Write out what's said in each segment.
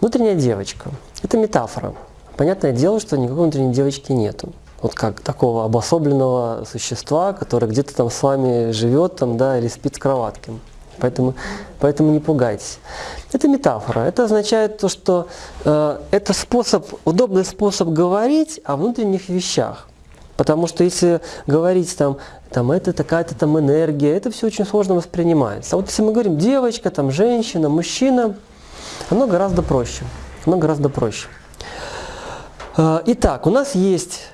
Внутренняя девочка – это метафора. Понятное дело, что никакой внутренней девочки нету. Вот как такого обособленного существа, которое где-то там с вами живет там, да, или спит с кроватки. Поэтому, поэтому не пугайтесь. Это метафора. Это означает то, что э, это способ, удобный способ говорить о внутренних вещах. Потому что если говорить там, там это такая-то там энергия, это все очень сложно воспринимается. А вот если мы говорим девочка, там женщина, мужчина, оно гораздо проще. Оно гораздо проще. Э, итак, у нас есть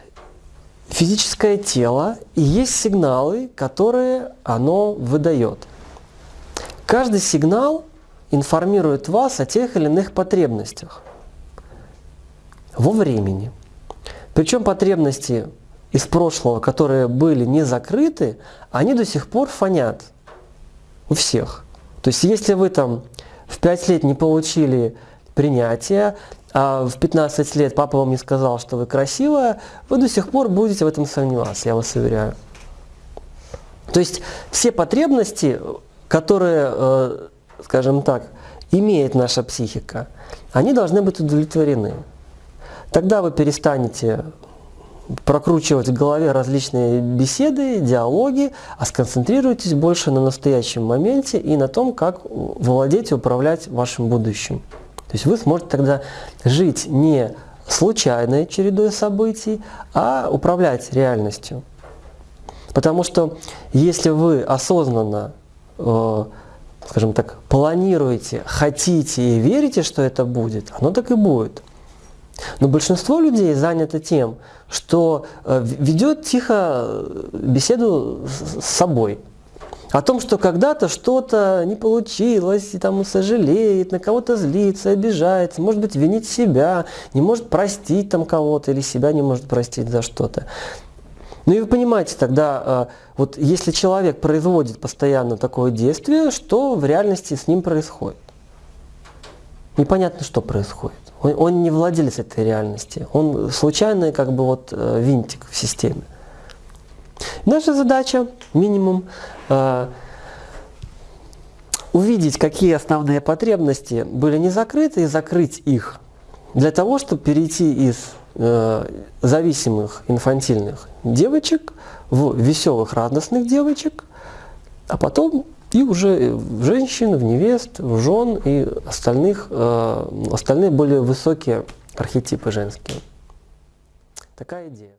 физическое тело и есть сигналы, которые оно выдает. Каждый сигнал информирует вас о тех или иных потребностях во времени. Причем потребности из прошлого, которые были не закрыты, они до сих пор фонят у всех. То есть если вы там в 5 лет не получили принятие, а в 15 лет папа вам не сказал, что вы красивая, вы до сих пор будете в этом сомневаться, я вас уверяю. То есть все потребности, которые, э, скажем так, имеет наша психика, они должны быть удовлетворены. Тогда вы перестанете прокручивать в голове различные беседы, диалоги, а сконцентрируйтесь больше на настоящем моменте и на том, как владеть и управлять вашим будущим. То есть вы сможете тогда жить не случайной чередой событий, а управлять реальностью. Потому что если вы осознанно, э, скажем так, планируете, хотите и верите, что это будет, оно так и будет. Но большинство людей занято тем, что э, ведет тихо э, беседу с собой. О том, что когда-то что-то не получилось, и там сожалеет, на кого-то злится, обижается, может быть, винит себя, не может простить там кого-то, или себя не может простить за что-то. Ну и вы понимаете тогда, э, вот если человек производит постоянно такое действие, что в реальности с ним происходит? Непонятно, что происходит. Он, он не владелец этой реальности. Он случайный как бы вот э, винтик в системе. Наша задача, минимум, э, увидеть, какие основные потребности были не закрыты, и закрыть их. Для того, чтобы перейти из э, зависимых инфантильных девочек в веселых, радостных девочек, а потом и уже в женщин, в невест, в жен и остальных, э, остальные более высокие архетипы женские. Такая идея.